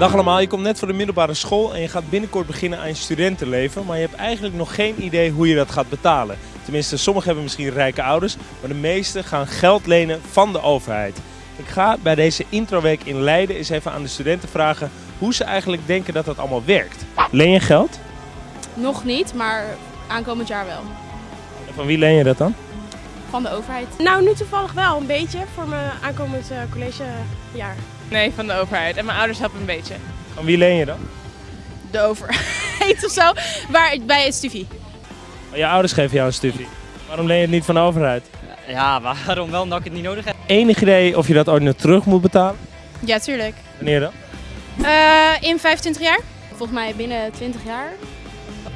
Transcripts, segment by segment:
Dag allemaal, je komt net van de middelbare school en je gaat binnenkort beginnen aan je studentenleven, maar je hebt eigenlijk nog geen idee hoe je dat gaat betalen. Tenminste, sommigen hebben misschien rijke ouders, maar de meesten gaan geld lenen van de overheid. Ik ga bij deze introweek in Leiden eens even aan de studenten vragen hoe ze eigenlijk denken dat dat allemaal werkt. Leen je geld? Nog niet, maar aankomend jaar wel. En van wie leen je dat dan? Van de overheid. Nou, nu toevallig wel een beetje voor mijn aankomend eh, collegejaar. Nee, van de overheid. En mijn ouders helpen een beetje. Van wie leen je dan? De overheid of zo. Waar, bij het studie. Je ouders geven jou een studie. Waarom leen je het niet van de overheid? Ja, waarom wel? Omdat ik het niet nodig heb. Enig idee of je dat ooit nog terug moet betalen? Ja, tuurlijk. Wanneer dan? Eh, in 25 jaar? Volgens mij binnen 20 jaar.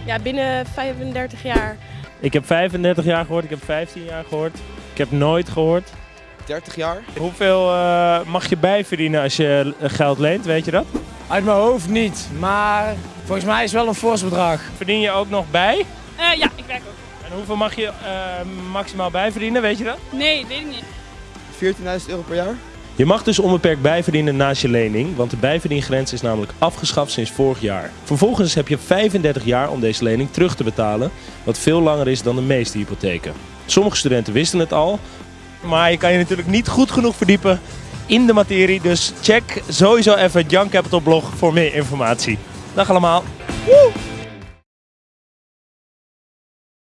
Ja, binnen 35 jaar. Ik heb 35 jaar gehoord, ik heb 15 jaar gehoord. Ik heb nooit gehoord. 30 jaar. Hoeveel eh, mag je bijverdienen als je eh, geld leent, weet je dat? Uit mijn hoofd niet, maar volgens mij is het wel een fors bedrag. Verdien je ook nog bij? Eh, ja, ik werk ook. En hoeveel mag je eh, maximaal bijverdienen, weet je dat? Nee, weet ik niet. 14.000 euro per jaar. Je mag dus onbeperkt bijverdienen naast je lening, want de bijverdiengrens is namelijk afgeschaft sinds vorig jaar. Vervolgens heb je 35 jaar om deze lening terug te betalen, wat veel langer is dan de meeste hypotheken. Sommige studenten wisten het al, maar je kan je natuurlijk niet goed genoeg verdiepen in de materie, dus check sowieso even het Young Capital blog voor meer informatie. Dag allemaal! Woe!